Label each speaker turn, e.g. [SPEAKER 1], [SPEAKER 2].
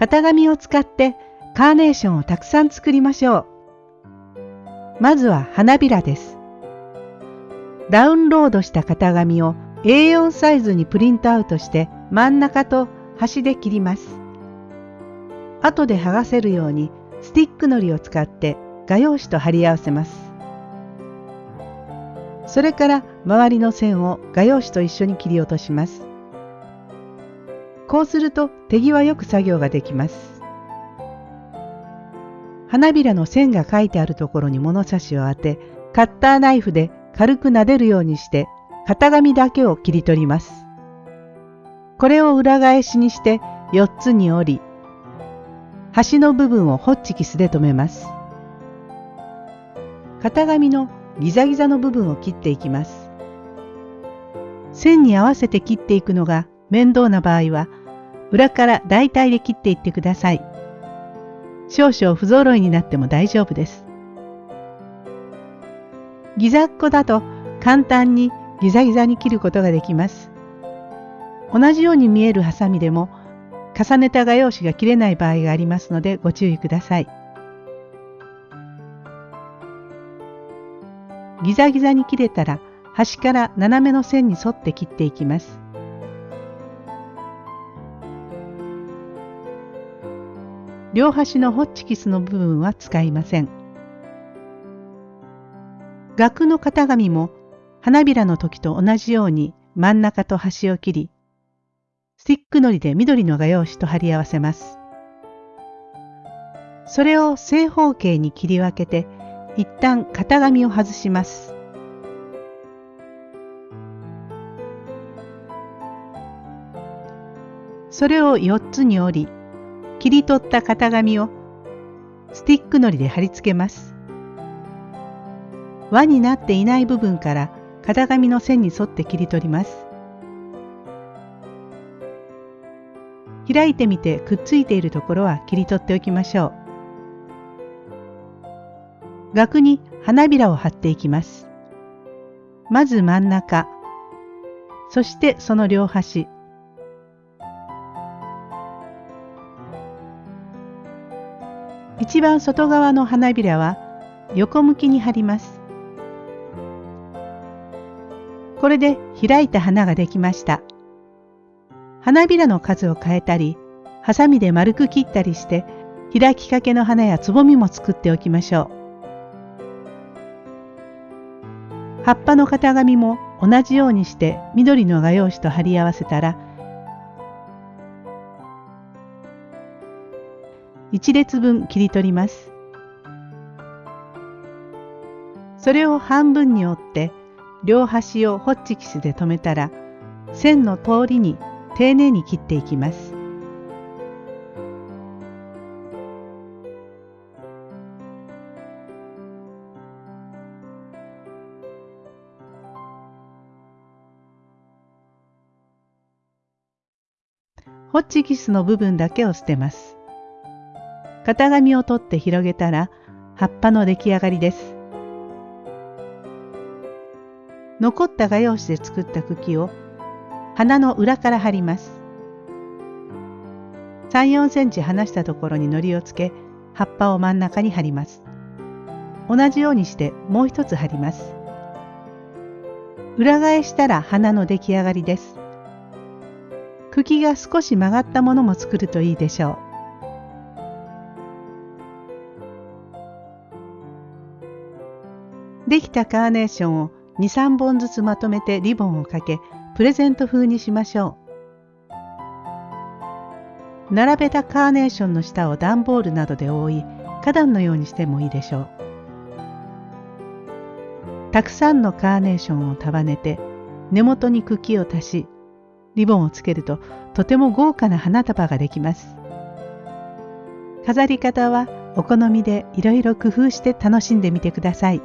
[SPEAKER 1] 型紙を使ってカーネーションをたくさん作りましょう。まずは花びらです。ダウンロードした型紙を A4 サイズにプリントアウトして真ん中と端で切ります。後で剥がせるようにスティックのりを使って画用紙と貼り合わせます。それから周りの線を画用紙と一緒に切り落とします。こうすると手際よく作業ができます。花びらの線が書いてあるところに物差しを当て、カッターナイフで軽く撫でるようにして型紙だけを切り取ります。これを裏返しにして4つに折り、端の部分をホッチキスで留めます。型紙のギザギザの部分を切っていきます。線に合わせて切っていくのが面倒な場合は裏から大体で切っていってください。少々不揃いになっても大丈夫です。ギザっ子だと簡単にギザギザに切ることができます。同じように見えるハサミでも重ねた画用紙が切れない場合がありますのでご注意ください。ギザギザに切れたら端から斜めの線に沿って切っていきます。両端のホッチキスの部分は使いません。額の型紙も花びらの時と同じように真ん中と端を切り、スティックのりで緑の画用紙と貼り合わせます。それを正方形に切り分けて、一旦型紙を外します。それを4つに折り、切り取った型紙をスティックのりで貼り付けます。輪になっていない部分から型紙の線に沿って切り取ります。開いてみてくっついているところは切り取っておきましょう。額に花びらを貼っていきます。まず真ん中、そしてその両端、一番外側の花びらは横向きに貼ります。これで開いた花ができました。花びらの数を変えたり、ハサミで丸く切ったりして、開きかけの花やつぼみも作っておきましょう。葉っぱの型紙も同じようにして緑の画用紙と貼り合わせたら1列分切り取ります。それを半分に折って両端をホッチキスで留めたら線の通りに丁寧に切っていきます。ホッチキスの部分だけを捨てます。型紙を取って広げたら葉っぱの出来上がりです。残った画用紙で作った茎を花の裏から貼ります。3、4センチ離したところに糊をつけ葉っぱを真ん中に貼ります。同じようにしてもう一つ貼ります。裏返したら花の出来上がりです。茎が少し曲がったものも作るといいでしょう。できたカーネーションを2、3本ずつまとめてリボンをかけ、プレゼント風にしましょう。並べたカーネーションの下を段ボールなどで覆い、花壇のようにしてもいいでしょう。たくさんのカーネーションを束ねて、根元に茎を足し、リボンをつけるととても豪華な花束ができます。飾り方はお好みでいろいろ工夫して楽しんでみてください。